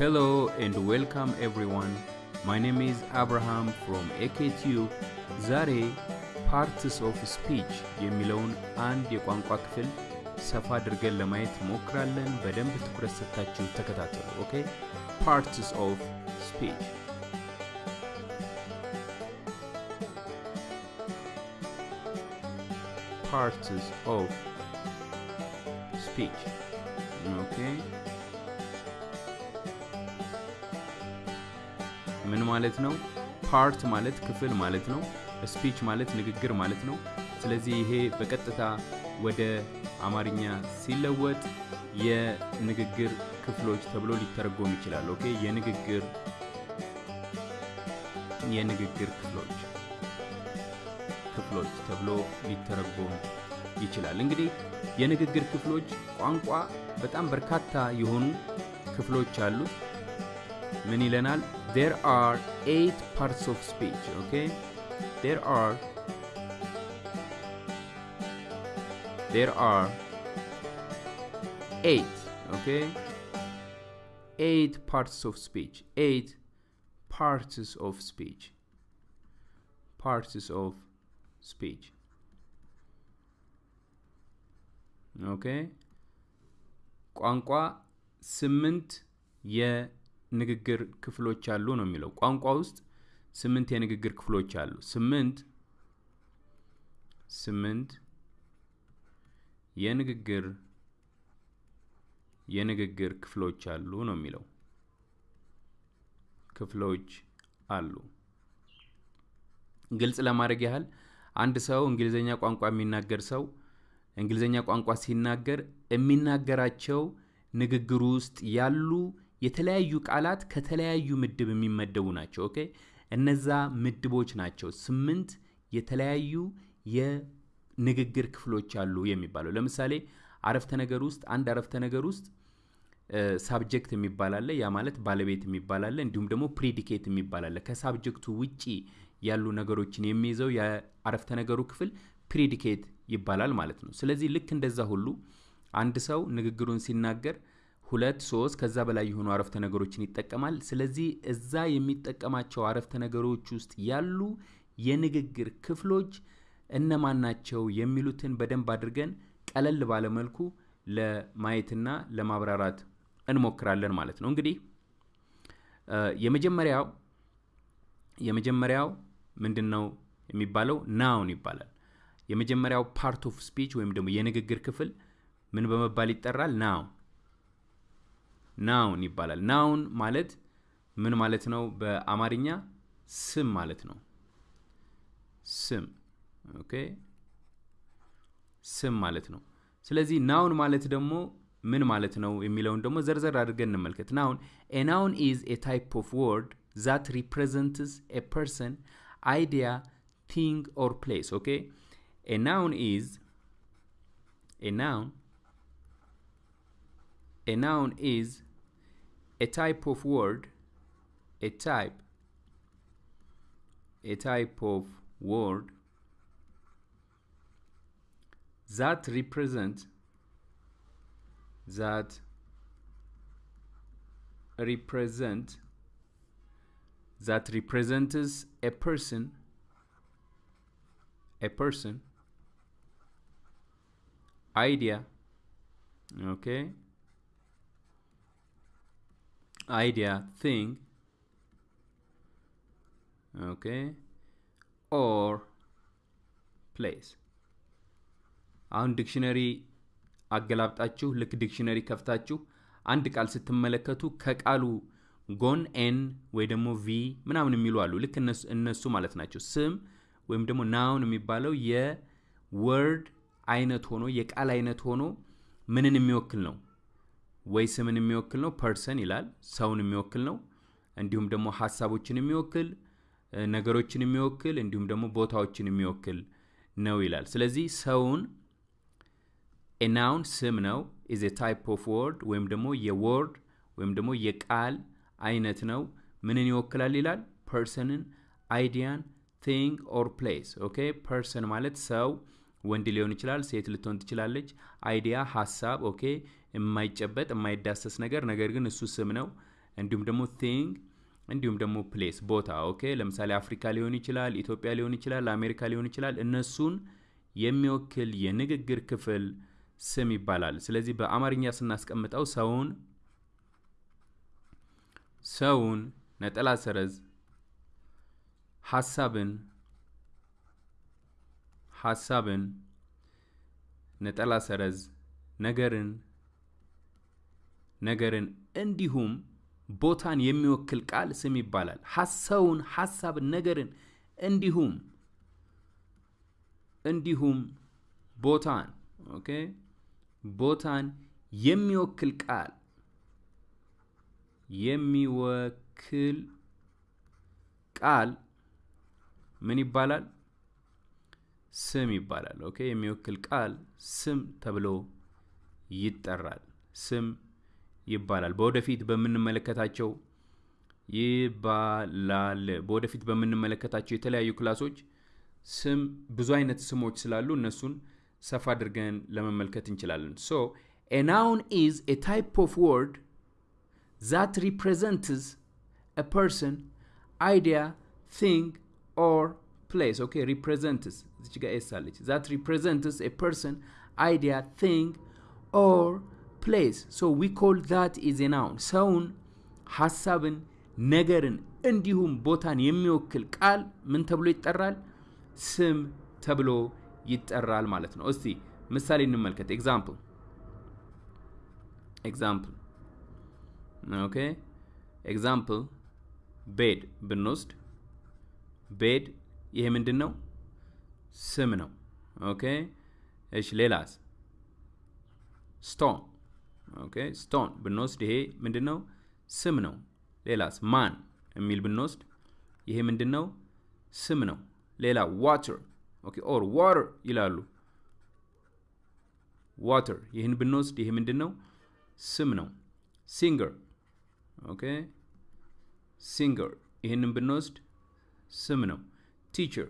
Hello and welcome everyone. My name is Abraham from AKTU. ዛሬ parts of speech የሚለውን አንድ የቋንቋ ክፍል ሰፋ አድርገን ለማየት እንሞክራለን። በደንብ ትኩረት ሰጥታችሁ ተከታተሉ። Okay parts of speech parts of speech. Okay. ምን ማለት ነው? Part ማለት ክፍል ማለት ነው። Speech ማለት ንግግር ማለት ነው። ስለዚህ ይሄ በቀጥታ ወደ አማርኛ ሲለወጥ የንግግር ክፍሎች ተብሎ ሊተረጎም ይችላል። Okay የንግግር የንግግር ክፍሎች ክፍሎች ተብሎ ሊተረጎም ይችላል። እንግዲህ የንግግር ክፍሎች ቋንቋ በጣም በርካታ የሆኑ ክፍሎች አሉት። ምን ይለናል? there are eight parts of speech okay there are there are eight okay eight parts of speech eight parts of speech parts of speech. ኦኬ ቋንቋ ስምንት የንግግር ክፍሎች አሉ ነው የሚለው። ቋንቋ ውስጥ ስምንት የንግግር ክፍሎች አሉ። ስምንት ስምንት የንግግር የንግግር ክፍሎች አሉ ነው የሚለው። ክፍሎች አሉ። ግልጽ ለማድረግ ያህል አንድ ሰው እንግሊዝኛ ቋንቋ የሚናገር ሰው እንግሊዝኛ ቋንቋ ሲናገር የሚናገራቸው ንግግሩ ውስጥ ያሉ የተለያዩ ቃላት ከተለያዩ ምድብ የሚመደቡ ናቸው። Okay እነዛ ምድቦች ናቸው ስምንት የተለያዩ የንግግር ክፍሎች አሉ የሚባለው። ለምሳሌ አረፍተ ነገር ውስጥ አንድ አረፍተ ነገር ውስጥ subject የሚባል አለ። ያ ማለት ባለቤት የሚባል አለ። እንዲሁም ደግሞ predicate የሚባል አለ። ከ subject ኡ ውጪ ያሉ ነገሮችን የሚይዘው የአረፍተ ነገሩ ክፍል predicate ይባላል ማለት ነው። ስለዚህ ልክ እንደዛ ሁሉ አንድ ሰው ንግግሩን ሲናገር ሁለት፣ ሶስት ከዛ በላይ የሆኑ አረፍተ ነገሮችን ይጠቀማል። ስለዚህ እዛ የሚጠቀማቸው አረፍተ ነገሮች ውስጥ ያሉ የንግግር ክፍሎች እነማን ናቸው የሚሉትን በደንብ አድርገን ቀለል ባለ መልኩ ለማየትና ለማብራራት እንሞክራለን ማለት ነው። እንግዲህ የመጀመሪያው የመጀመሪያው ምንድን ነው የሚባለው? noun ይባላል። የመጀመሪያው part of speech ወይም ደግሞ የንግግር ክፍል ምን በመባል ይጠራል? noun noun ይባላል። noun ማለት ምን ማለት ነው? በአማርኛ ስም ማለት ነው። ስም okay፣ ስም ማለት ነው። ስለዚህ noun ማለት ደግሞ ምን ማለት ነው የሚለውን ደግሞ ዘርዘር አድርገን እንመልከት። noun a noun is a type of word that represents a person, idea, thing, or place. Okay, a noun is a noun. A noun is a type of word, a type, a type of word that represent that represent that represents a person a person idea okay idea thing okay or place አሁን dictionary አገላብጣችሁ ልክ dictionary ከፍታችሁ አንድ ቃል ስትመለከቱ ከቃሉ ጎን N ወይ ደግሞ V ምናምን የሚሉ አሉ። ልክ እነሱ ማለት ናቸው። ስም ወይም ደግሞ noun የሚባለው የ word አይነት ሆኖ የቃል አይነት ሆኖ ምንን የሚወክል ነው? ወይ ስምን የሚወክል ነው፣ person ይላል፣ ሰውን የሚወክል ነው። እንዲሁም ደግሞ ሀሳቦችን የሚወክል ነገሮችን የሚወክል እንዲሁም ደግሞ ቦታዎችን የሚወክል ነው ይላል። ስለዚህ ሰውን a noun ስም ነው is type of word ወይም ደግሞ የ word ወይም ደግሞ የቃል አይነት ነው። ምንን ይወክላል ይላል? person ን፣ idea ን፣ thing or place። okay person ማለት ሰው ወንድ ሊሆን ይችላል፣ ሴት ልትሆን ትችላለች። idea ሀሳብ፣ okay የማይጨበጥ የማይዳሰስ ነገር ነገር ግን እሱ ስም ነው። እንዲሁም ደግሞ thing እንዲሁም ደግሞ place ቦታ። okay ለምሳሌ አፍሪካ ሊሆን ይችላል፣ ኢትዮጵያ ሊሆን ይችላል፣ አሜሪካ ሊሆን ይችላል። እነሱን የሚወክል የንግግር ክፍል ስም ይባላል። ስለዚህ በአማርኛ ስናስቀምጠው ሰውን ሰውን ነጠላ ሰረዝ ሀሳብን ሀሳብን ነጠላ ሰረዝ ነገርን ነገርን እንዲሁም ቦታን የሚወክል ቃል ስም ይባላል። ሰውን፣ ሀሳብን፣ ነገርን እንዲሁም እንዲሁም ቦታን okay ቦታን የሚወክል ቃል የሚወክል ቃል ምን ይባላል? ስም ይባላል። okay የሚወክል ቃል ስም ተብሎ ይጠራል። ስም ይባላል። በወደፊት በምንመለከታቸው ይባላል። በወደፊት በምንመለከታቸው የተለያዩ ክላሶች ስም ብዙ አይነት ስሞች ስላሉ እነሱን ሰፋ አድርገን ለመመልከት እንችላለን። so a noun is a type of word that represents a person, idea, thing, or place. Okay, represents. እዚች ጋር S አለች። that represents a person, idea, thing, or So we call that is a noun. ሰውን፣ ሀሳብን፣ ነገርን እንዲሁም ቦታን የሚወክል ቃል ምን ተብሎ ይጠራል? ስም ተብሎ ይጠራል ማለት ነው። እስቲ ምሳሌ እንመልከት። example example okay example bed ብንወስድ bed ይሄ ምንድን ነው? ስም ነው። okay እሺ፣ ሌላስ? stone okay stone ብንወስድ ይሄ ምንድን ነው? ስም ነው። ሌላስ? man የሚል ብንወስድ ይሄ ምንድን ነው? ስም ነው። ሌላ water okay or water ይላሉ። water ይህን ብንወስድ ይሄ ምንድን ነው? ስም ነው። singer okay singer ይህንን ብንወስድ ስም ነው። teacher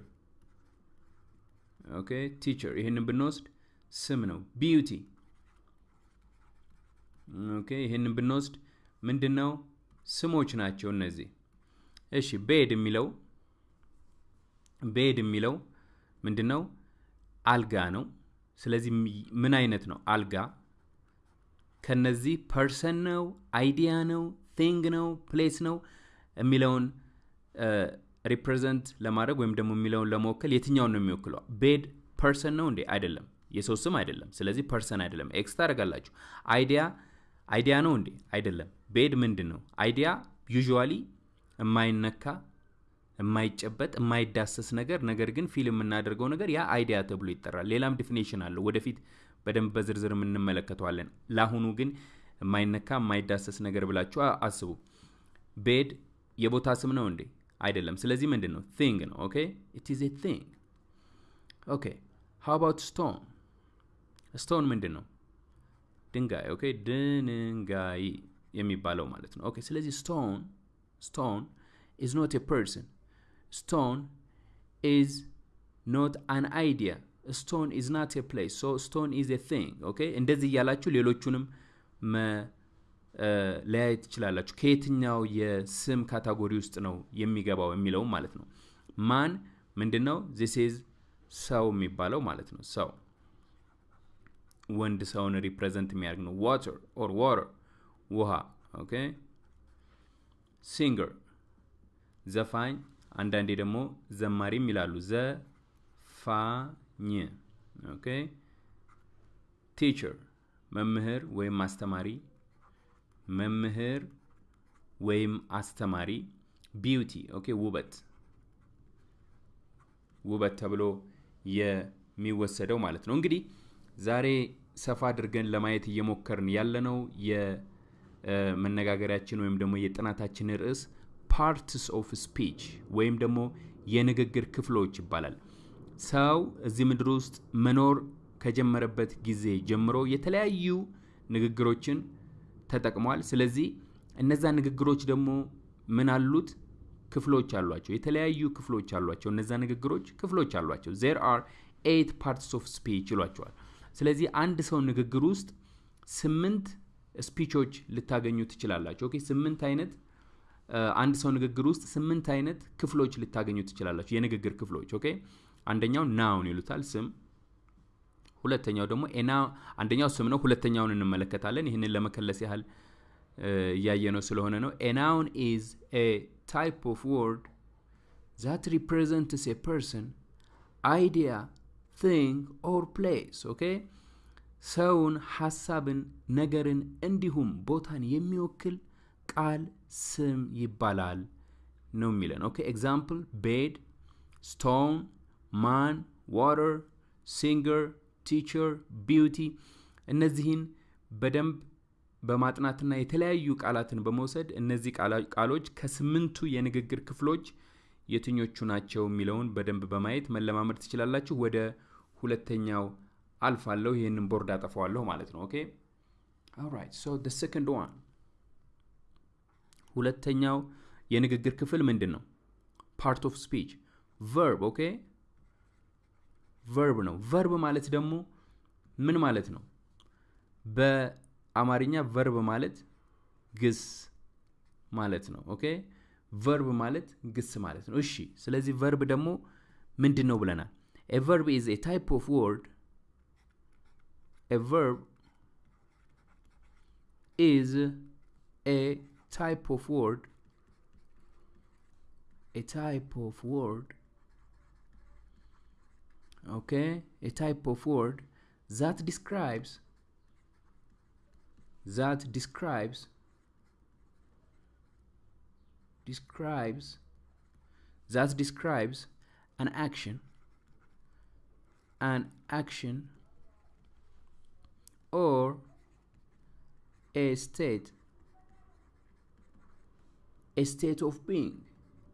okay teacher ይህንን ብንወስድ ስም ነው። beauty okay ይህንን ብንወስድ ምንድን ነው? ስሞች ናቸው እነዚህ። እሺ bed የሚለው bed የሚለው ምንድን ነው? አልጋ ነው። ስለዚህ ምን አይነት ነው? አልጋ ከነዚህ person ነው፣ idea ነው፣ thing ነው፣ place ነው የሚለውን represent ለማድረግ ወይም ደግሞ የሚለውን ለመወከል የትኛውን ነው የሚወክለው? bed person ነው እንዴ? አይደለም። የሰው ስም አይደለም። ስለዚህ person አይደለም። X ታደርጋላችሁ። idea idea ነው እንዴ? አይደለም። bed ምንድን ነው? idea usually የማይነካ የማይጨበጥ የማይዳሰስ ነገር ነገር ግን feel የምናደርገው ነገር ያ idea ተብሎ ይጠራል። ሌላም definition አለው። ወደፊት በደንብ በዝርዝር የምንመለከተዋለን። ለአሁኑ ግን የማይነካ የማይዳሰስ ነገር ብላችሁ አስቡ። bed የቦታ ስም ነው እንዴ? አይደለም። ስለዚህ ምንድን ነው? thing ነው። okay it is a thing። Okay how about stone? Stone ምንድን ነው? ድንጋይ። Okay? ድንጋይ የሚባለው ማለት ነው። Okay ስለዚህ stone stone is not a person stone is not an idea stone is not a place so stone is a thing okay? እንደዚህ እያላችሁ ሌሎቹንም መለያየት ትችላላችሁ። ከየትኛው የስም category ውስጥ ነው የሚገባው የሚለውም ማለት ነው። Man ምንድን ነው this is ሰው የሚባለው ማለት ነው። ሰው ወንድ ሰውን represent የሚያደርግ ነው። Water or water ውሃ okay። Singer ዘፋኝ አንዳንዴ ደግሞ ዘማሪም ይላሉ። ዘፋኝ okay። Teacher መምህር ወይም አስተማሪ መምህር ወይም አስተማሪ beauty okay። ውበት ውበት ተብሎ የሚወሰደው ማለት ነው። እንግዲህ ዛሬ ሰፋ አድርገን ለማየት እየሞከርን ያለነው የመነጋገሪያችን ወይም ደግሞ የጥናታችን ርዕስ parts of speech ወይም ደግሞ የንግግር ክፍሎች ይባላል። ሰው እዚህ ምድር ውስጥ መኖር ከጀመረበት ጊዜ ጀምሮ የተለያዩ ንግግሮችን ተጠቅሟል። ስለዚህ እነዛ ንግግሮች ደግሞ ምን አሉት? ክፍሎች አሏቸው። የተለያዩ ክፍሎች አሏቸው። እነዛ ንግግሮች ክፍሎች አሏቸው። There are eight parts of speech ይሏቸዋል ስለዚህ አንድ ሰው ንግግር ውስጥ ስምንት speech ኦች ልታገኙ ትችላላችሁ። Okay ስምንት አይነት አንድ ሰው ንግግር ውስጥ ስምንት አይነት ክፍሎች ልታገኙ ትችላላችሁ፣ የንግግር ክፍሎች። Okay አንደኛው noun ይሉታል ስም። ሁለተኛው ደግሞ አንደኛው ስም ነው። ሁለተኛውን እንመለከታለን። ይህንን ለመከለስ ያህል እያየነው ስለሆነ ነው። A noun is a type of word that represents a person idea thing or place። Okay ሰውን፣ ሀሳብን፣ ነገርን እንዲሁም ቦታን የሚወክል ቃል ስም ይባላል ነው የሚለን። Okay example bed፣ stone፣ man፣ water፣ singer፣ teacher፣ beauty እነዚህን በደንብ በማጥናትና የተለያዩ ቃላትን በመውሰድ እነዚህ ቃሎች ከስምንቱ የንግግር ክፍሎች የትኞቹ ናቸው የሚለውን በደንብ በማየት መለማመድ ትችላላችሁ። ወደ ሁለተኛው አልፋለሁ። ይህንን ቦርድ አጠፋዋለሁ ማለት ነው። Okay alright so the second one ሁለተኛው የንግግር ክፍል ምንድን ነው? Part of speech verb። Okay verb ነው። Verb ማለት ደግሞ ምን ማለት ነው? በአማርኛ verb ማለት ግስ ማለት ነው። Okay verb ማለት ግስ ማለት ነው። እሺ፣ ስለዚህ verb ደግሞ ምንድን ነው ብለናል? A verb is a type of word. A verb is a type of word. A type of word. Okay, a type of word that describes that describes describes that describes an action an action or a state a state of being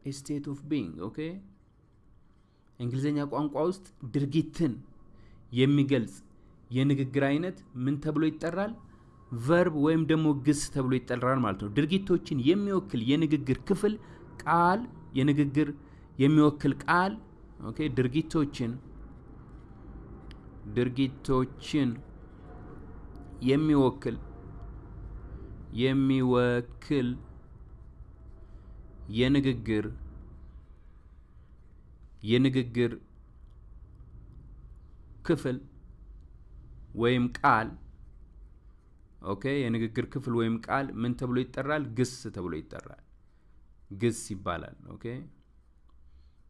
a state of being okay እንግሊዝኛ ቋንቋ ውስጥ ድርጊትን የሚገልጽ የንግግር አይነት ምን ተብሎ ይጠራል? Verb ወይም ደግሞ ግስ ተብሎ ይጠራል ማለት ነው። ድርጊቶችን የሚወክል የንግግር ክፍል ቃል፣ የንግግር የሚወክል ቃል okay ድርጊቶችን ድርጊቶችን የሚወክል የሚወክል የንግግር የንግግር ክፍል ወይም ቃል okay የንግግር ክፍል ወይም ቃል ምን ተብሎ ይጠራል? ግስ ተብሎ ይጠራል። ግስ ይባላል። Okay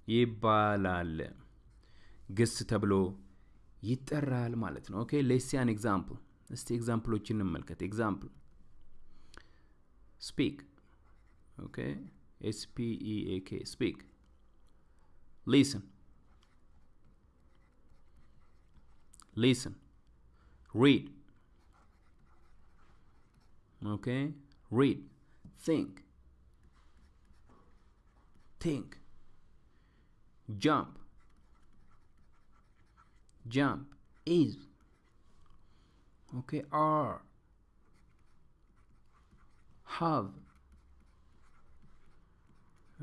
ይባላል። ግስ ተብሎ ይጠራል ማለት ነው። Okay let's see an example። እስቲ example ኦችን እንመልከት። Example speak okay S P E A K. Speak. Listen. Listen. Read. Okay? Read. Think. Think. Jump. Jump. Is. Okay? Are. Have.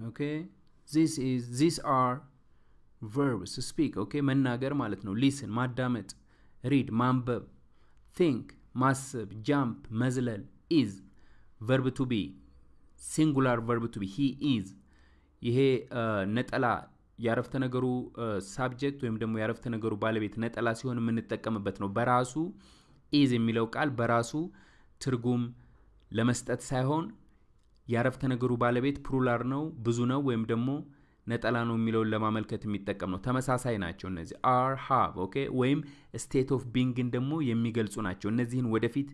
okay this is these are verbs to speak okay መናገር ማለት ነው ሊስን ማዳመጥ Read ማንበብ think ማሰብ jump መዝለል is verb to be singular verb to be he is ይሄ ነጠላ የአረፍተ ነገሩ subject ወይም ደግሞ የአረፍተ ነገሩ ባለቤት ነጠላ ሲሆን የምንጠቀምበት ነው በራሱ is የሚለው ቃል በራሱ ትርጉም ለመስጠት ሳይሆን የአረፍተ ነገሩ ባለቤት plural ነው ብዙ ነው ወይም ደግሞ ነጠላ ነው የሚለውን ለማመልከት የሚጠቀም ነው። ተመሳሳይ ናቸው እነዚህ are have okay ወይም state of being ን ደግሞ የሚገልጹ ናቸው። እነዚህን ወደፊት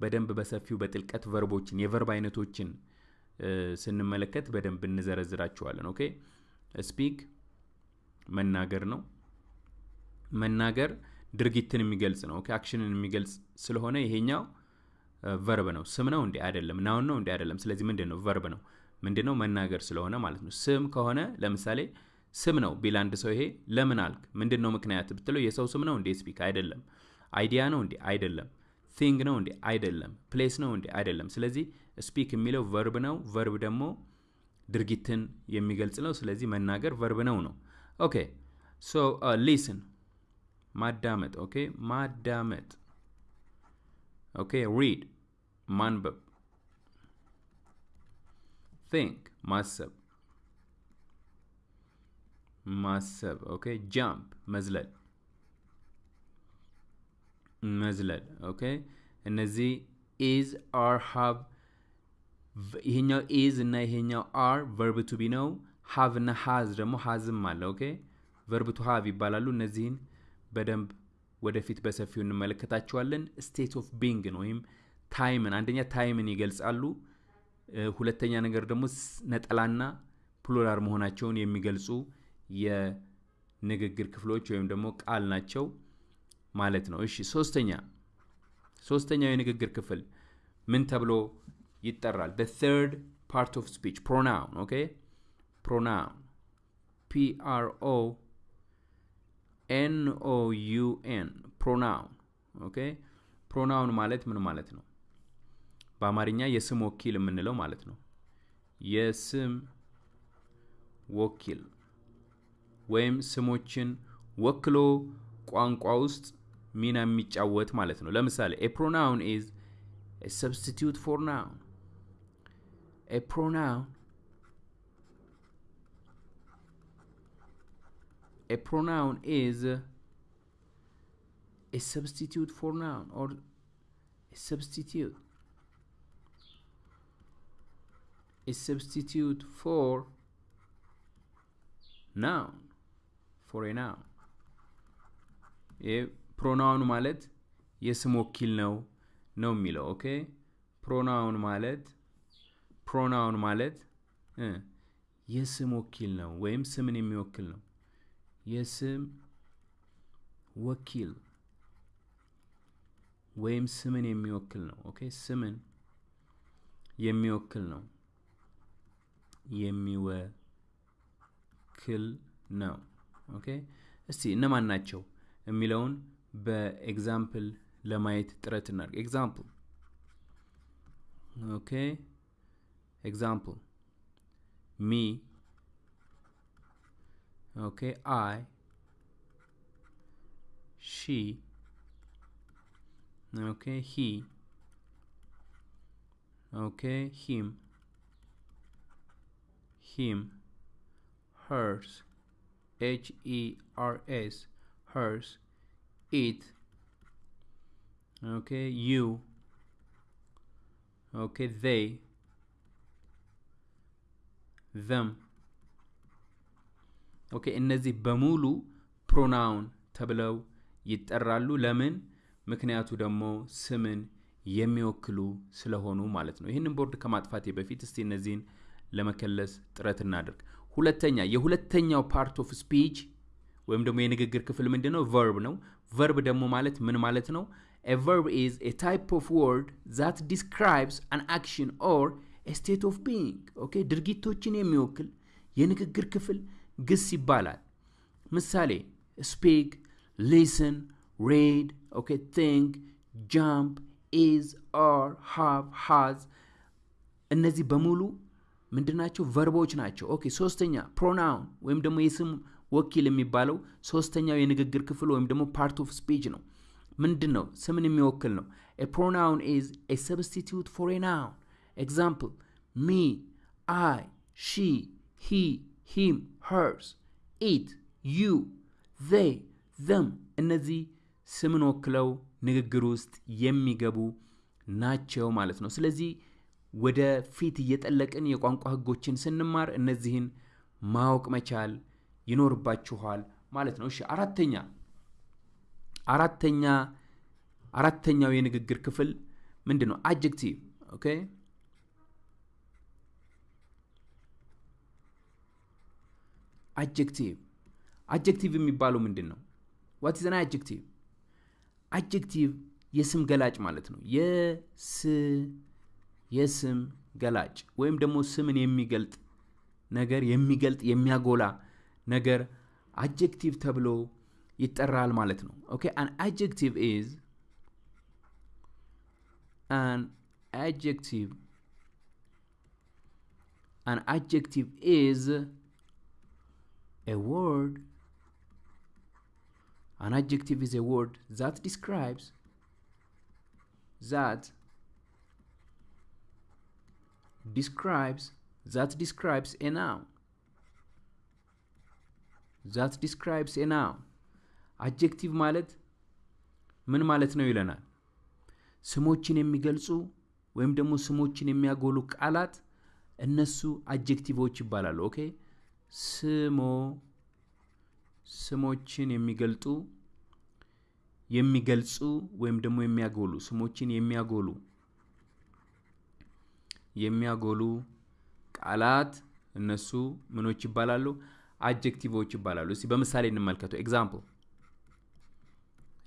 በደንብ በሰፊው በጥልቀት verb ኦችን የ verb አይነቶችን ስንመለከት በደንብ እንዘረዝራቸዋለን። Okay speak መናገር ነው። መናገር ድርጊትን የሚገልጽ ነው። Action ን የሚገልጽ ስለሆነ ይሄኛው verb ነው። ስም ነው እንዴ? አይደለም። Noun ነው እንዴ? አይደለም። ስለዚህ ምንድን ነው? Verb ነው። ምንድን ነው? መናገር ስለሆነ ማለት ነው። ስም ከሆነ ለምሳሌ ስም ነው ቢል አንድ ሰው ይሄ ለምን አልክ? ምንድን ነው ምክንያት ብትለው የሰው ስም ነው እንዴ? speak አይደለም። idea ነው እንዴ? አይደለም። thing ነው እንዴ? አይደለም። place ነው እንዴ? አይደለም። ስለዚህ speak የሚለው verb ነው። verb ደግሞ ድርጊትን የሚገልጽ ነው። ስለዚህ መናገር verb ነው ነው። okay so listen ማዳመጥ። okay ማዳመጥ። okay read ማንበብ think ማሰብ ማሰብ okay jump መዝለል መዝለል okay እነዚህ is are have ይሄኛው is እና ይሄኛው are verb to be ነው። have እና has ደግሞ has ም አለ። okay? verb to have ይባላሉ። እነዚህን በደንብ ወደፊት በሰፊው እንመለከታቸዋለን። state of being ን ወይም time ን አንደኛ time ን ይገልጻሉ። ሁለተኛ ነገር ደግሞ ነጠላና plural መሆናቸውን የሚገልጹ የንግግር ክፍሎች ወይም ደግሞ ቃል ናቸው ማለት ነው። እሺ ሶስተኛ ሶስተኛው የንግግር ክፍል ምን ተብሎ ይጠራል። The third part of speech pronoun okay pronoun. P r o n o u n pronoun okay pronoun ማለት ምን ማለት ነው? በአማርኛ የስም ወኪል የምንለው ማለት ነው። የስም ወኪል ወይም ስሞችን ወክሎ ቋንቋ ውስጥ ሚና የሚጫወት ማለት ነው። ለምሳሌ a pronoun is substitute for noun. A pronoun. A pronoun is a substitute for noun or a substitute. A substitute for noun. For a noun. ፕሮናውን ማለት የስም ወኪል ነው ነው የሚለው ኦኬ ፕሮናውን ማለት ፕሮናውን ማለት የስም ወኪል ነው ወይም ስምን የሚወክል ነው። የስም ወኪል ወይም ስምን የሚወክል ነው። okay? ስምን የሚወክል ነው። የሚወክል ነው። okay? እስቲ እነማን ናቸው የሚለውን በ example ለማየት ጥረት እናድርግ። example ኦኬ ኤግዛምፕል ሚ ኦኬ አይ ሺ ኦኬ ሂ ኦኬ ሂም ሂም hers h e r s hers it okay you okay they them. okay እነዚህ በሙሉ pronoun ተብለው ይጠራሉ። ለምን? ምክንያቱ ደግሞ ስምን የሚወክሉ ስለሆኑ ማለት ነው። ይህንን ቦርድ ከማጥፋቴ በፊት እስቲ እነዚህን ለመከለስ ጥረት እናደርግ ሁለተኛ የሁለተኛው part of speech ወይም ደግሞ የንግግር ክፍል ምንድን ነው verb ነው። verb ደግሞ ማለት ምን ማለት ነው? Verb is a type of word that describes an action or state of being. okay ድርጊቶችን የሚወክል የንግግር ክፍል ግስ ይባላል። ምሳሌ speak፣ listen፣ read፣ okay think፣ jump፣ is፣ are፣ have፣ has እነዚህ በሙሉ ምንድናቸው? verb ኦች ናቸው። okay ሶስተኛ pronoun ወይም ደግሞ የስም ወኪል የሚባለው ሶስተኛው የንግግር ክፍል ወይም ደግሞ part of speech ነው። ምንድን ነው? ስምን የሚወክል ነው። a pronoun is a substitute for noun። example me፣ I፣ she፣ he፣ him፣ hers፣ it፣ you፣ they፣ them እነዚህ ስምን ወክለው ንግግር ውስጥ የሚገቡ ናቸው ማለት ነው። ስለዚህ ወደ ፊት እየጠለቅን የቋንቋ ህጎችን ስንማር እነዚህን ማወቅ መቻል ይኖርባችኋል ማለት ነው። እሺ አራተኛ አራተኛ አራተኛው የንግግር ክፍል ምንድን ነው? adjective okay። adjective adjective የሚባለው ምንድን ነው? what is an adjective? adjective የስም ገላጭ ማለት ነው። የስ የስም ገላጭ ወይም ደግሞ ስምን የሚገልጥ ነገር የሚገልጥ የሚያጎላ ነገር adjective ተብሎ ይጠራል ማለት ነው። okay an adjective is an adjective an adjective is a word an adjective is a word that describes that describes that describes a noun that describes a noun አጀክቲቭ ማለት ምን ማለት ነው ይለናል ስሞችን የሚገልጹ ወይም ደግሞ ስሞችን የሚያጎሉ ቃላት እነሱ አጀክቲቮች ይባላሉ ኦኬ ስሞ ስሞችን የሚገልጡ የሚገልጹ ወይም ደግሞ የሚያጎሉ ስሞችን የሚያጎሉ የሚያጎሉ ቃላት እነሱ ምኖች ይባላሉ? adjective ኦች ይባላሉ። እስቲ በምሳሌ እንመልከቱ example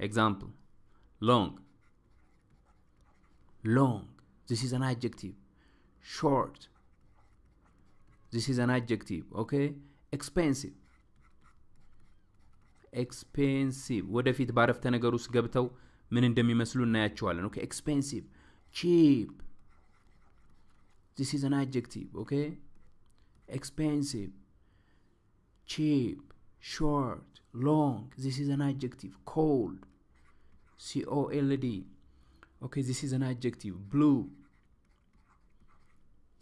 example long ሎንግ this is an adjective. Short this is an adjective okay expensive ኤክስፔንሲቭ ወደፊት ባረፍተ ነገር ውስጥ ገብተው ምን እንደሚመስሉ እናያቸዋለን ኦኬ ኤክስፔንሲቭ ቺፕ this is an adjective okay expensive cheap short long this is an adjective cold c o l d okay this is an adjective blue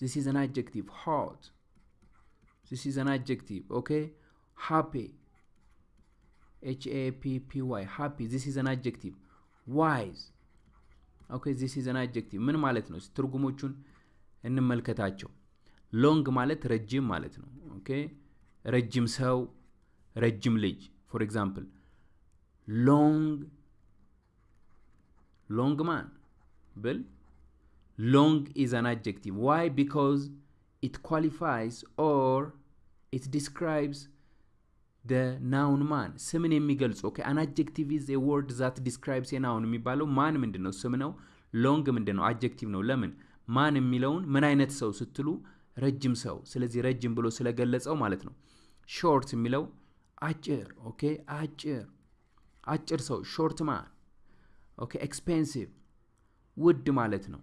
this is an adjective hot this is an adjective okay? Happy. H A P P Y. Happy. This is an adjective. Wise. Okay this is an adjective. ምን ማለት ነው? ትርጉሞቹን እንመልከታቸው። ሎንግ ማለት ረጅም ማለት ነው። ኦኬ? ረጅም ሰው ረጅም ልጅ። for example long long man ብል long is an adjective why because it qualifies or it describes the noun man ስምን የሚገልጹ okay an adjective is a word that describes noun የሚባለው man ምንድን ነው ስም ነው? long ምንድን ነው adjective ነው። ለምን? man የሚለውን ምን አይነት ሰው ስትሉ ረጅም ሰው። ስለዚህ ረጅም ብሎ ስለገለጸው ማለት ነው። short የሚለው አጭር። okay አጭር። አጭር ሰው። short man okay expensive ውድ ማለት ነው።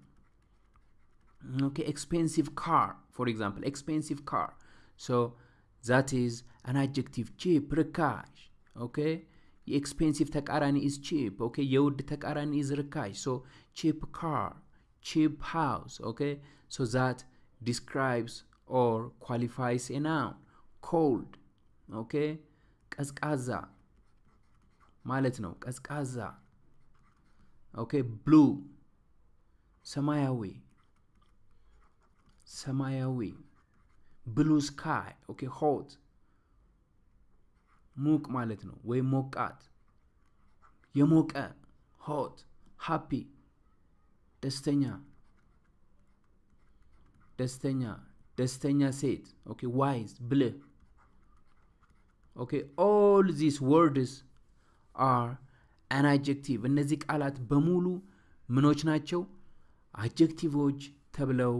okay expensive car for example expensive car so that is an adjective cheap ርካሽ okay የ expensive ተቃራኒ is cheap okay የውድ ተቃራኒ is ርካሽ so cheap car cheap house okay? So that describes or qualifies a noun. Cold okay? ቀዝቃዛ ማለት ነው ቀዝቃዛ okay blue ሰማያዊ ሰማያዊ blue sky okay hot ሙቅ ማለት ነው ወይም ሞቃት። የሞቀ hot happy ደስተኛ። ደስተኛ ደስተኛ ሴት okay wise ብልህ። okay all this words are an adjective እነዚህ ቃላት በሙሉ ምኖች ናቸው? adjective ኦች ተብለው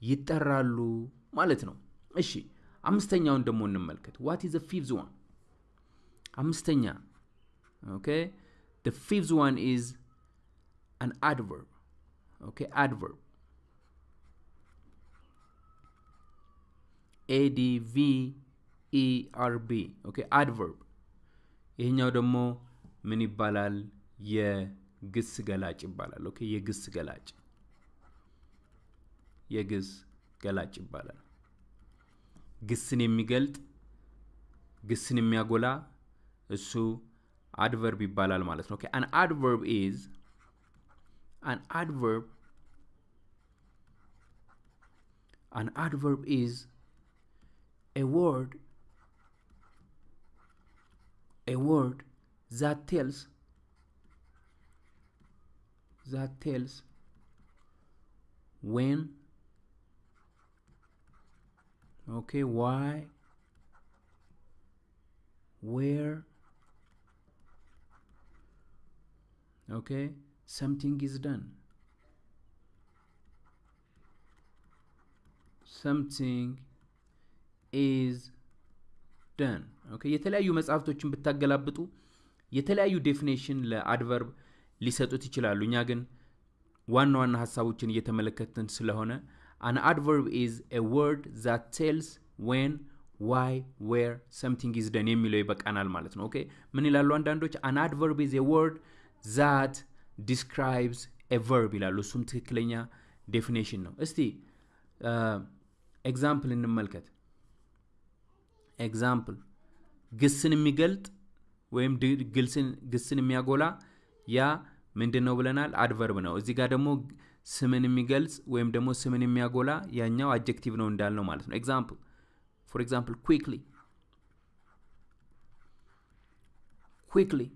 ይጠራሉ ማለት ነው እሺ አምስተኛውን ደግሞ እንመልከት። what is fifth one አምስተኛ። okay the fifth one is an adverb. okay adverb. A d v e ይሄኛው ደግሞ ምን ይባላል? የግስ ገላጭ ይባላል። okay የግስ ገላጭ። የግስ ገላጭ ይባላል ግስን የሚገልጥ ግስን የሚያጎላ እሱ አድቨርብ ይባላል ማለት ነው ኦኬ አን አድቨርብ ኢዝ an adverb an adverb is a word a word that tells that tells when okay why where okay something is done. Something is done. ኦኬ የተለያዩ መጽሐፍቶችን ብታገላብጡ የተለያዩ ዴፊኔሽን ለአድቨርብ ሊሰጡት ይችላሉ። እኛ ግን ዋና ዋና ሀሳቦችን እየተመለከትን ስለሆነ an adverb is a word that tells when why where something is done የሚለው ይበቃናል ማለት ነው okay ምን ይላሉ አንዳንዶች an adverb is a word that describes a verb ይላሉ እሱም ትክክለኛ definition ነው እስቲ example እንመልከት። example ግስን የሚገልጥ ወይም ግስን የሚያጎላ ያ ምንድን ነው ብለናል? adverb ነው። እዚህ ጋር ደግሞ ስምን የሚገልጽ ወይም ደግሞ ስምን የሚያጎላ ያኛው adjective ነው እንዳልነው ማለት ነው። example for example quickly quickly.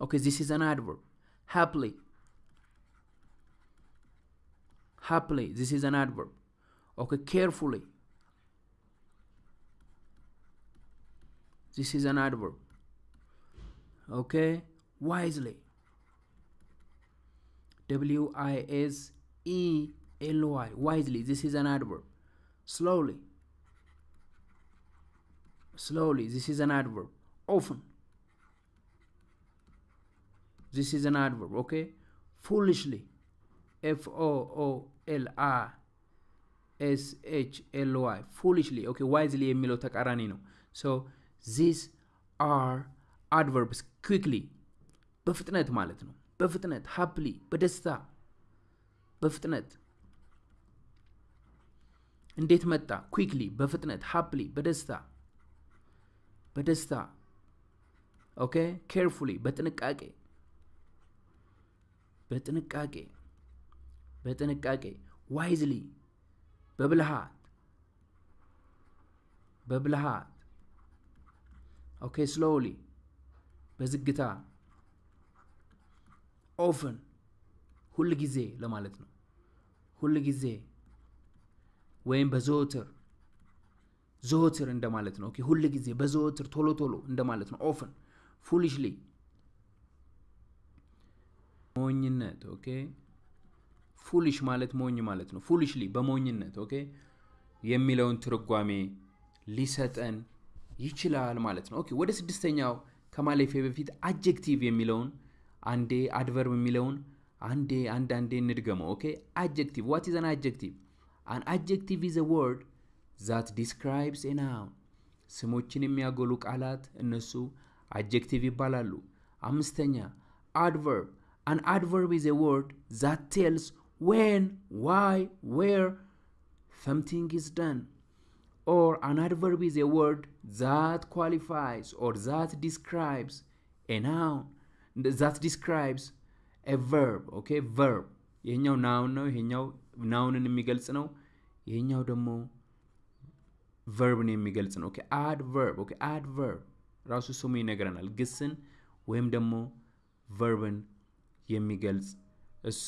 Okay, this is an adverb. Happily. Happily, this is an adverb. Okay, carefully. This is an adverb. Okay, wisely. W I S E L Y. Wisely, this is an adverb. Slowly. Slowly, this is an adverb. Often. This is an adverb, okay? Foolishly. F O O L I S H L Y. Foolishly. Okay, wisely የሚለው ተቃራኒ ነው። So these are adverbs quickly. በፍጥነት ማለት ነው። በፍጥነት happily በደስታ በፍጥነት እንዴት መጣ? ኩክሊ በፍጥነት happily በደስታ በደስታ okay carefully በጥንቃቄ በጥንቃቄ በጥንቃቄ wisely በብልሃት በብልሃት okay slowly በዝግታ often ሁል ጊዜ ለማለት ነው። ሁል ጊዜ ወይም በዘወትር ዘወትር እንደማለት ነው። okay ሁል ጊዜ በዘወትር ቶሎ ቶሎ እንደማለት ነው። often foolishly ሞኝነት okay foolish ማለት ሞኝ ማለት ነው። foolishly በሞኝነት okay የሚለውን ትርጓሜ ሊሰጠን ይችላል ማለት ነው። okay ወደ ስድስተኛው ከማለፌ በፊት adjective የሚለውን አንዴ adverb የሚለውን አንዴ አንድ አንዴ እንድገመው። okay adjective what is an adjective? an adjective is word that describes a noun ስሞችን የሚያጎሉ ቃላት እነሱ adjective ይባላሉ። አምስተኛ adverb an adverb is word that tells when why where something is done or an adverb is a word that qualifies or that describes a noun describes a verb okay? Verb. ይሄኛው noun ነው ይሄኛው noun ን የሚገልጽ ነው ይሄኛው ደግሞ verb ን የሚገልጽ ነው okay adverb okay adverb ራሱ ስሙ ይነግረናል። ግስን ወይም ደግሞ verb ን የሚገልጽ እሱ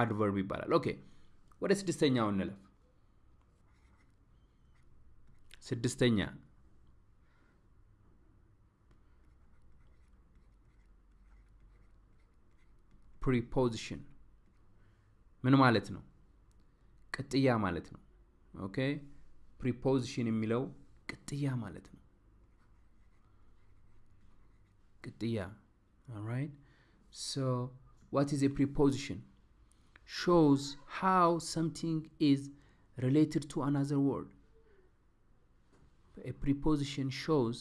adverb ይባላል። okay ወደ ስድስተኛው እንለፍ። ስድስተኛ ፕሪፖዚሽን ምን ማለት ነው? ቅጥያ ማለት ነው። ኦኬ ፕሪፖዚሽን የሚለው ቅጥያ ማለት ነው። ቅጥያ alright so what is a preposition shows how something is related to another word a preposition shows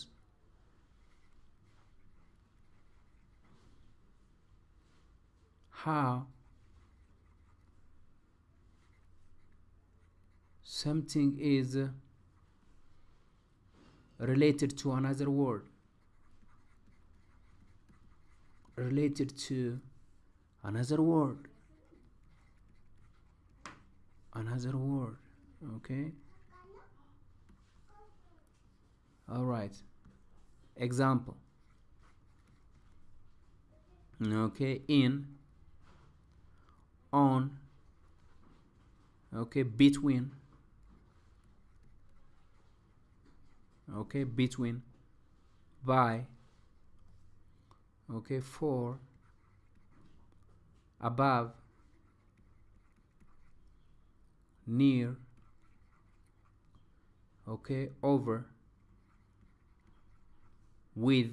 how something is related to another word related to another word another word okay? All right. Example. Okay in on okay between okay between by okay for above near okay over ዊዝ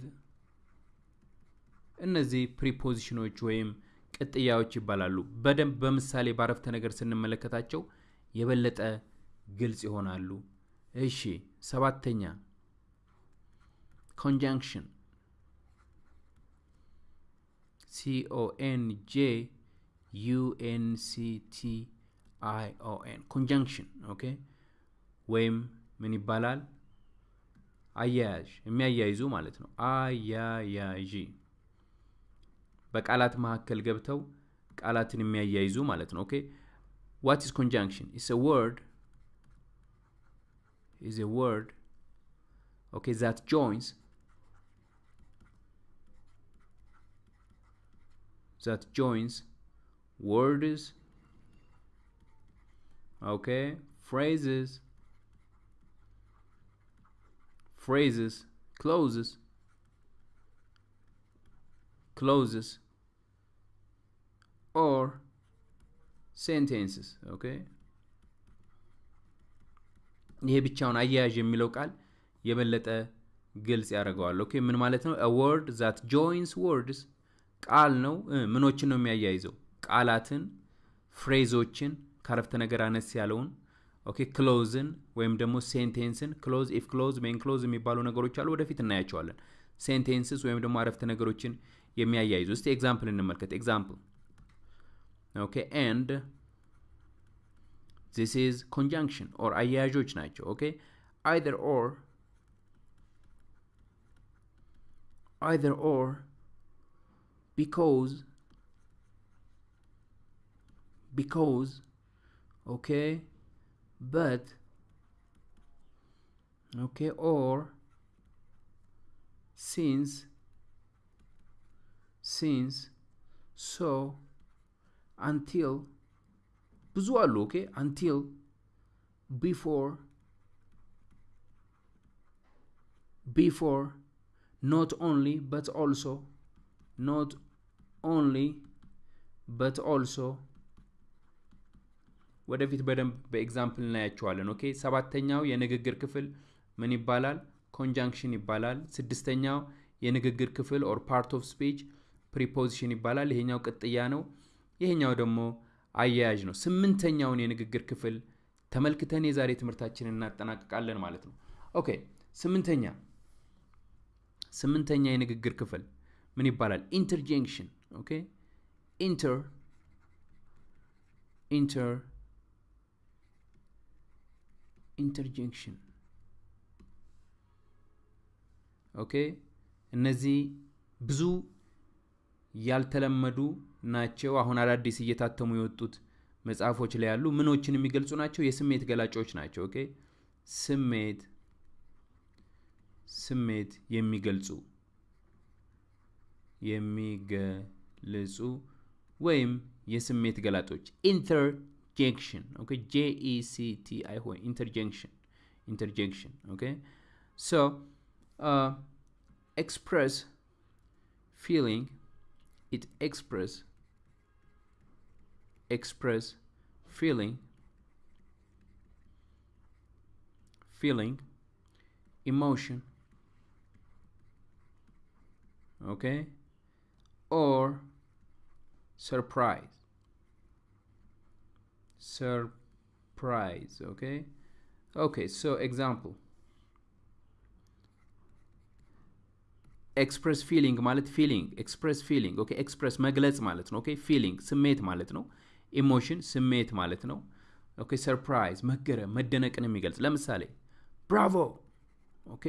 እነዚህ ፕሪፖዚሽኖች ወይም ቅጥያዎች ይባላሉ። በደንብ በምሳሌ በአረፍተ ነገር ስንመለከታቸው የበለጠ ግልጽ ይሆናሉ። እሺ፣ ሰባተኛ ኮንጃንክሽን ሲኦኤን ጄ ዩኤንሲቲ አይ ኦ ኤን ኮንጃንክሽን ኦኬ ወይም ምን ይባላል አያያዥ የሚያያይዙ ማለት ነው አያያዥ በቃላት መካከል ገብተው ቃላትን የሚያያይዙ ማለት ነው ኦኬ ዋት ኢስ ኮንጃንክሽን ኢስ ወርድ is a word okay that joins that joins words okay phrases phrases closes Closes or sentences okay ይሄ ብቻውን አያያዥ የሚለው ቃል የበለጠ ግልጽ ያደርገዋል። okay ምን ማለት ነው? word that joins words ቃል ነው። ምኖችን ነው የሚያያይዘው? ቃላትን phrase ኦችን ከአረፍተ ነገር አነስ ያለውን okay clause ን ወይም ደግሞ sentence ን clause if clause main clause የሚባሉ ነገሮች አሉ። ወደፊት እናያቸዋለን። sentences ወይም ደግሞ አረፍተ ነገሮችን የሚያያይዙ እስቲ ኤግዛምፕል እንመልከት ኤግዛምፕል ኦኬ ኤንድ this is conjunction or አያያዦች ናቸው ኦኬ either or either or because because okay but okay or since since so until ብዙ አሉ ኦኬ? አንቲል ቢፎር before not only but also not only but also ወደፊት በደንብ በ example እናያቸዋለን okay? ሰባተኛው የንግግር ክፍል ምን ይባላል? conjunction ይባላል። ስድስተኛው የንግግር ክፍል or part of speech preposition ይባላል። ይሄኛው ቅጥያ ነው። ይሄኛው ደግሞ አያያዥ ነው። ስምንተኛውን የንግግር ክፍል ተመልክተን የዛሬ ትምህርታችንን እናጠናቅቃለን ማለት ነው። okay ስምንተኛ። ስምንተኛ የንግግር ክፍል ምን ይባላል? interjection። okay inter inter interjection። okay እነዚህ ብዙ ያልተለመዱ ናቸው። አሁን አዳዲስ እየታተሙ የወጡት መጽሐፎች ላይ ያሉ ምኖችን የሚገልጹ ናቸው። የስሜት ገላጮች ናቸው። okay? ስሜት ስሜት የሚገልጹ የሚገልጹ ወይም የስሜት ገላጮች። interjection። okay? JECT አይሆን interjection interjection። okay? so ኤክስፕረስ ፊሊንግ it express express feeling feeling emotion okay or surprise surprise okay okay so example express feeling ማለት feeling express feeling okay express መግለጽ ማለት ነው okay feeling ስሜት ማለት ነው emotion ስሜት ማለት ነው okay surprise መገረም መደነቅን የሚገልጽ። ለምሳሌ bravo okay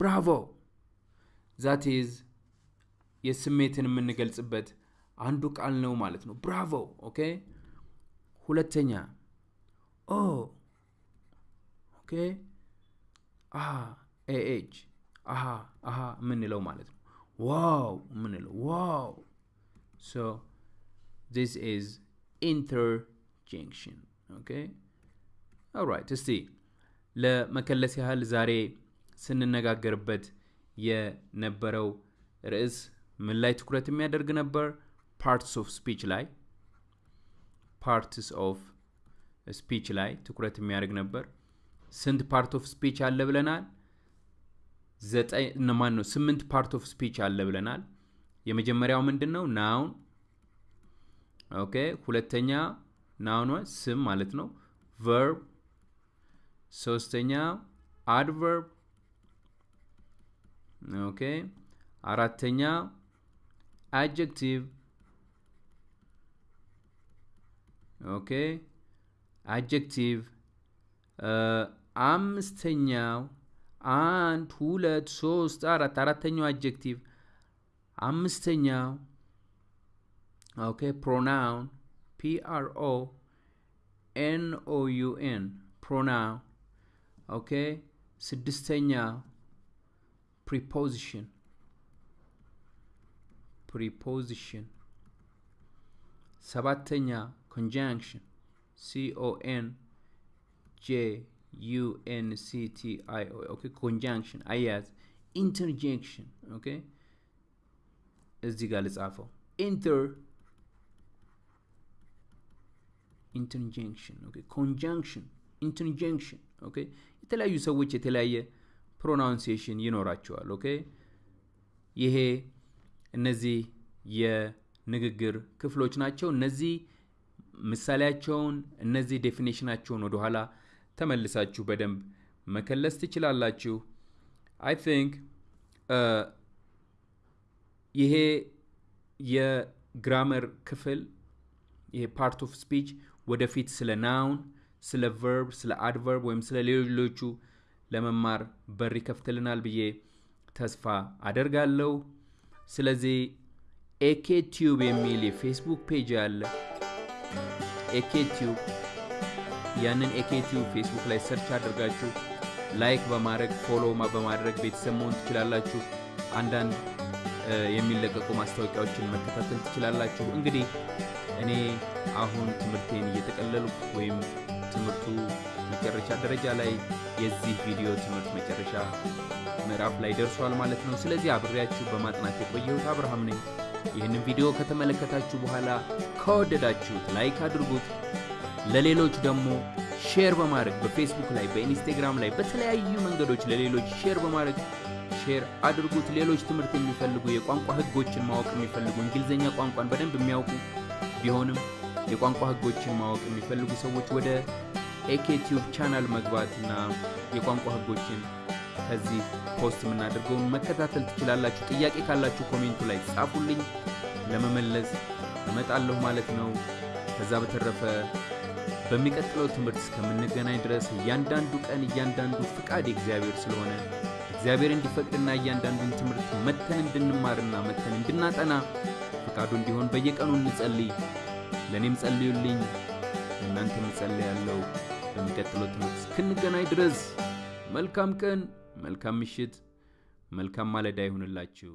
bravo that is የስሜትን የምንገልጽበት አንዱ ቃል ነው ማለት ነው። bravo okay ሁለተኛ oh okay ah AH aha aha የምንለው ማለት ነው። wow የምንለው wow። so this is interjection okay alright እስቲ ለመከለስ ያህል ዛሬ ስንነጋገርበት የነበረው ርዕስ ምን ላይ ትኩረት የሚያደርግ ነበር? parts of speech ላይ parts of speech ላይ ትኩረት የሚያደርግ ነበር። ስንት part of speech አለ ብለናል ዘጠኝ ማን ነው ስምንት part of speech አለ ብለናል። የመጀመሪያው ምንድን ነው noun okay። ሁለተኛ noun ዋ ስም ማለት ነው። verb ሶስተኛ adverb okay። አራተኛ adjective okay። adjective አምስተኛው አንድ ሁለት ሶስት አራት። አራተኛው adjective አምስተኛው okay pronoun PRO NOUN pronoun okay ስድስተኛ preposition preposition ሰባተኛ conjunction CON J CTI okay conjunction አያያዥ interjection okay እዚህ ጋር ልጻፈው inter interjection okay conjunction interjection okay የተለያዩ ሰዎች የተለያየ pronunciation ይኖራቸዋል okay ይሄ እነዚህ የንግግር ክፍሎች ናቸው እነዚህ ምሳሌያቸውን እነዚህ definition ኣቸውን ወደኋላ ተመልሳችሁ በደንብ መከለስ ትችላላችሁ። I think ይሄ የ grammar ክፍል ይሄ part of speech ወደፊት ስለ noun ስለ verb ስለ adverb ወይም ስለ ሌሎቹ ለመማር በር ይከፍትልናል ብዬ ተስፋ አደርጋለሁ። ስለዚህ AK Tube የሚል የፌስቡክ page አለ። AK Tube ያንን AK Tube ፌስቡክ ላይ search አድርጋችሁ like በማድረግ follow በማድረግ ቤተሰብ መሆን ትችላላችሁ። አንዳንድ የሚለቀቁ ማስታወቂያዎችን መከታተል ትችላላችሁ። እንግዲህ እኔ አሁን ትምህርቴን እየጠቀለሉ ወይም ትምህርቱ መጨረሻ ደረጃ ላይ የዚህ ቪዲዮ ትምህርት መጨረሻ ምዕራፍ ላይ ደርሷል ማለት ነው። ስለዚህ አብሬያችሁ በማጥናት የቆየሁት አብርሃም ነኝ። ይህንን ቪዲዮ ከተመለከታችሁ በኋላ ከወደዳችሁት like አድርጉት ለሌሎች ደግሞ share በማድረግ በፌስቡክ ላይ በኢንስታግራም ላይ በተለያዩ መንገዶች ለሌሎች share በማድረግ share አድርጉት። ሌሎች ትምህርት የሚፈልጉ የቋንቋ ህጎችን ማወቅ የሚፈልጉ እንግሊዝኛ ቋንቋን በደንብ የሚያውቁ ቢሆንም የቋንቋ ህጎችን ማወቅ የሚፈልጉ ሰዎች ወደ AK Tube channel መግባትና የቋንቋ ህጎችን ከዚህ post የምናደርገውን መከታተል ትችላላችሁ። ጥያቄ ካላችሁ comment ኡ ላይ ጻፉልኝ። ለመመለስ እመጣለሁ ማለት ነው። ከዛ በተረፈ በሚቀጥለው ትምህርት እስከምንገናኝ ድረስ እያንዳንዱ ቀን እያንዳንዱ ፍቃድ የእግዚአብሔር ስለሆነ እግዚአብሔር እንዲፈቅድና እያንዳንዱን ትምህርት መተን እንድንማርና መተን እንድናጠና ፍቃዱ እንዲሆን በየቀኑ እንጸልይ። ለእኔም ጸልዩልኝ እናንተም እጸልያለሁ። በሚቀጥለው ትምህርት እስክንገናኝ ድረስ መልካም ቀን መልካም ምሽት መልካም ማለዳ ይሁንላችሁ